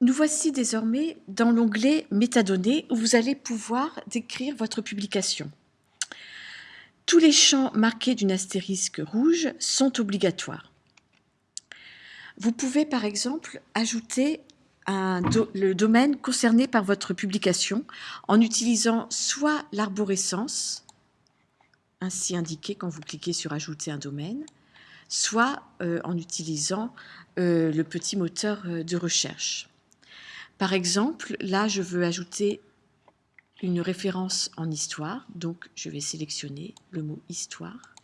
Nous voici désormais dans l'onglet Métadonnées où vous allez pouvoir décrire votre publication. Tous les champs marqués d'une astérisque rouge sont obligatoires. Vous pouvez par exemple ajouter le domaine concerné par votre publication en utilisant soit l'arborescence, ainsi indiqué quand vous cliquez sur Ajouter un domaine, soit euh, en utilisant euh, le petit moteur euh, de recherche. Par exemple, là, je veux ajouter une référence en histoire, donc je vais sélectionner le mot histoire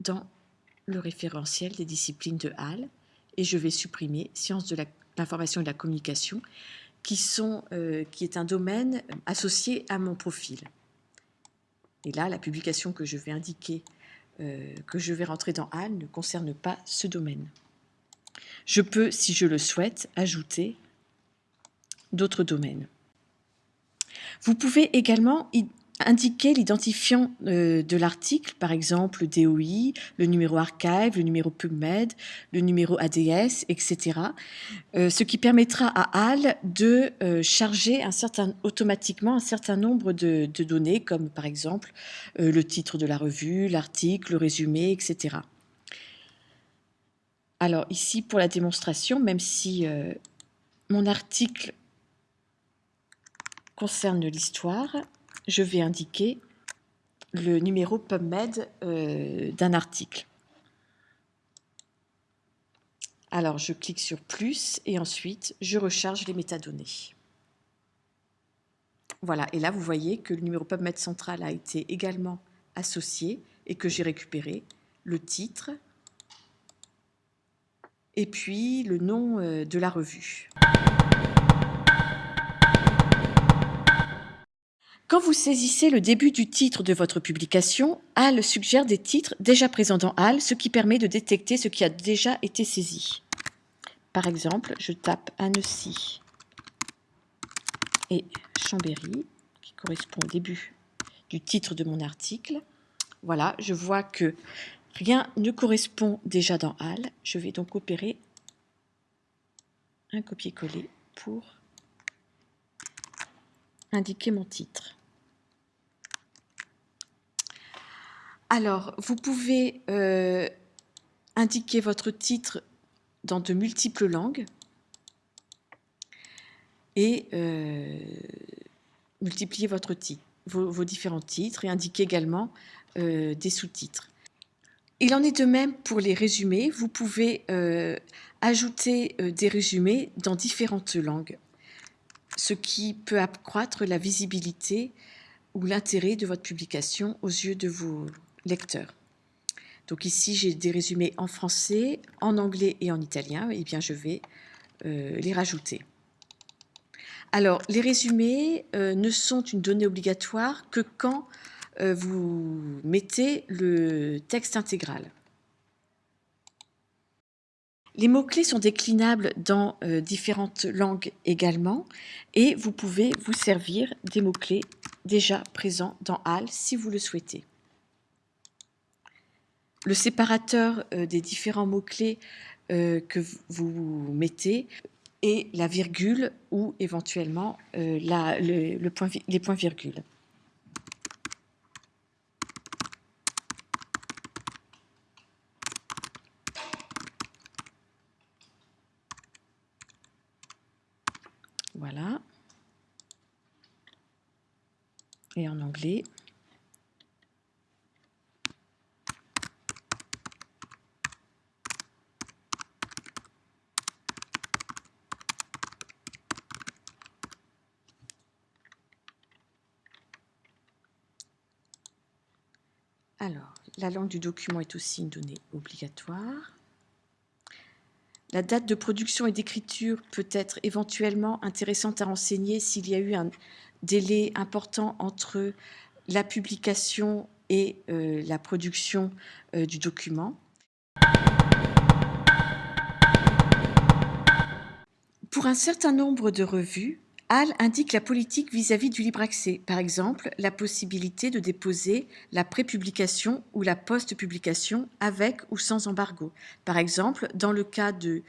dans le référentiel des disciplines de Halle et je vais supprimer sciences de l'information et de la communication qui, sont, euh, qui est un domaine associé à mon profil. Et là, la publication que je vais indiquer, euh, que je vais rentrer dans Halle ne concerne pas ce domaine. Je peux, si je le souhaite, ajouter d'autres domaines. Vous pouvez également indiquer l'identifiant euh, de l'article, par exemple le DOI, le numéro archive, le numéro PubMed, le numéro ADS, etc. Euh, ce qui permettra à HAL de euh, charger automatiquement un certain nombre de, données, comme par exemple le titre de la revue, l'article, le résumé, etc. Alors ici, pour la démonstration, même si mon article concerne l'histoire, je vais indiquer le numéro PubMed euh, d'un article. Alors, je clique sur plus et ensuite, je recharge les métadonnées. Voilà, et là, vous voyez que le numéro PubMed central a été également associé et que j'ai récupéré le titre, et puis le nom euh, de la revue. Quand vous saisissez le début du titre de votre publication, HAL suggère des titres déjà présents dans HAL, ce qui permet de détecter ce qui a déjà été saisi. Par exemple, je tape Annecy et Chambéry, qui correspond au début du titre de mon article. Voilà, je vois que Rien ne correspond déjà dans HAL. Je vais donc opérer un copier-coller pour indiquer mon titre. Alors, vous pouvez euh, indiquer votre titre dans de multiples langues et euh, multiplier vos, différents titres et indiquer également euh, des sous-titres. Il en est de même pour les résumés. Vous pouvez ajouter des résumés dans différentes langues, ce qui peut accroître la visibilité ou l'intérêt de votre publication aux yeux de vos lecteurs. Donc ici, j'ai des résumés en français, en anglais et en italien. Eh bien, je vais euh, les rajouter. Alors, les résumés ne sont une donnée obligatoire que quand euh, vous mettez le texte intégral. Les mots-clés sont déclinables dans euh, différentes langues également et vous pouvez vous servir des mots-clés déjà présents dans HAL si vous le souhaitez. Le séparateur euh, des différents mots-clés que vous mettez et la virgule ou éventuellement les points-virgules. Voilà. Et en anglais. Alors, la langue du document est aussi une donnée obligatoire. La date de production et d'écriture peut être éventuellement intéressante à renseigner s'il y a eu un délai important entre la publication et euh, la production euh, du document. Pour un certain nombre de revues, HAL indique la politique vis-à-vis du libre accès, par exemple la possibilité de déposer la prépublication ou la post-publication avec ou sans embargo. Par exemple, dans le cas de,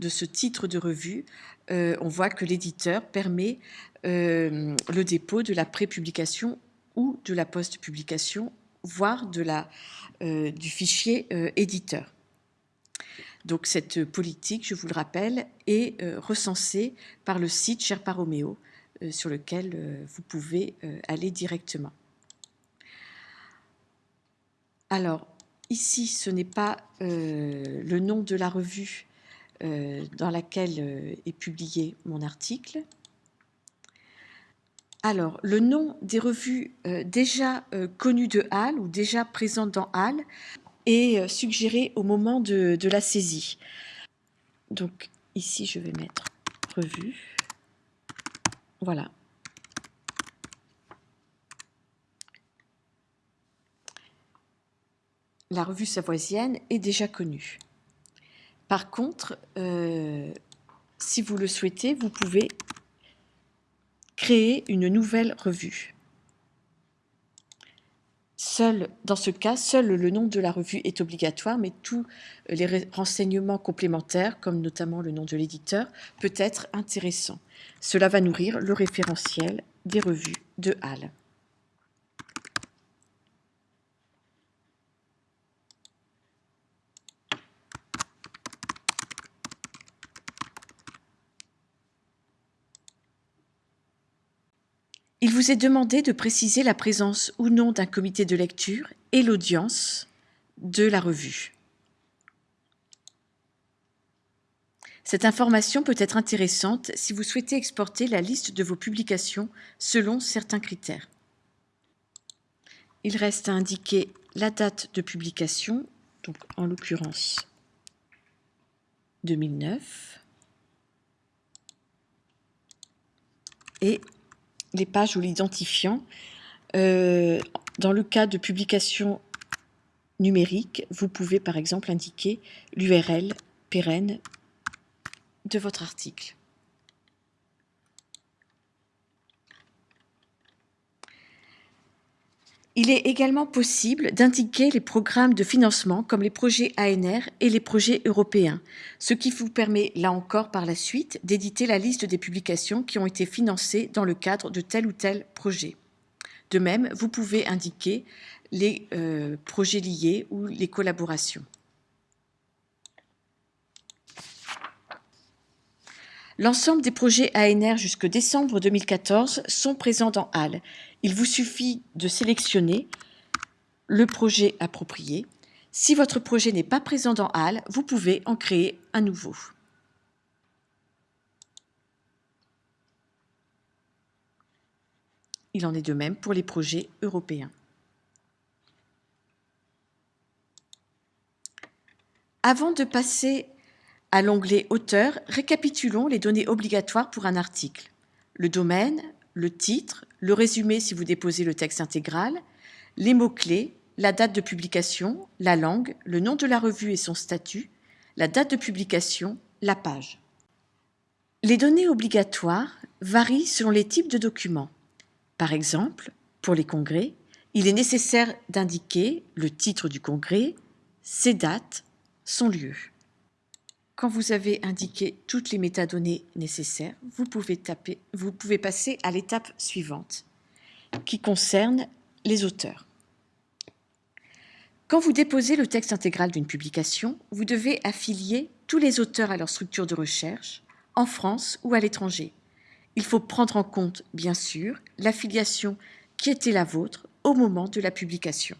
ce titre de revue, euh, on voit que l'éditeur permet euh, le dépôt de la prépublication ou de la post-publication, voire euh, du fichier éditeur. Donc cette politique, je vous le rappelle, est recensée par le site Sherpa Romeo, sur lequel vous pouvez aller directement. Alors, ici, ce n'est pas le nom de la revue euh, dans laquelle euh, est publié mon article. Alors, le nom des revues euh, déjà connues de HAL ou déjà présentes dans HAL est suggéré au moment de, de la saisie. Donc, ici, je vais mettre revue. Voilà. La revue savoisienne est déjà connue. Par contre, euh, si vous le souhaitez, vous pouvez créer une nouvelle revue. Seul, dans ce cas, seul le nom de la revue est obligatoire, mais tous les renseignements complémentaires, comme notamment le nom de l'éditeur, peut être intéressant. Cela va nourrir le référentiel des revues de HAL. Il vous est demandé de préciser la présence ou non d'un comité de lecture et l'audience de la revue. Cette information peut être intéressante si vous souhaitez exporter la liste de vos publications selon certains critères. Il reste à indiquer la date de publication, donc en l'occurrence 2009, et les pages ou l'identifiant. Euh, dans le cas de publication numérique, vous pouvez par exemple indiquer l'URL pérenne de votre article. Il est également possible d'indiquer les programmes de financement comme les projets ANR et les projets européens, ce qui vous permet, là encore par la suite, d'éditer la liste des publications qui ont été financées dans le cadre de tel ou tel projet. De même, vous pouvez indiquer les euh, projets liés ou les collaborations. L'ensemble des projets ANR jusque décembre 2014 sont présents dans HAL. Il vous suffit de sélectionner le projet approprié. Si votre projet n'est pas présent dans HAL, vous pouvez en créer un nouveau. Il en est de même pour les projets européens. Avant de passer à l'onglet Auteur, récapitulons les données obligatoires pour un article. Le domaine, le titre, le résumé si vous déposez le texte intégral, les mots-clés, la date de publication, la langue, le nom de la revue et son statut, la date de publication, la page. Les données obligatoires varient selon les types de documents. Par exemple, pour les congrès, il est nécessaire d'indiquer le titre du congrès, ses dates, son lieu. Quand vous avez indiqué toutes les métadonnées nécessaires, vous pouvez, passer à l'étape suivante, qui concerne les auteurs. Quand vous déposez le texte intégral d'une publication, vous devez affilier tous les auteurs à leur structure de recherche, en France ou à l'étranger. Il faut prendre en compte, bien sûr, l'affiliation qui était la vôtre au moment de la publication.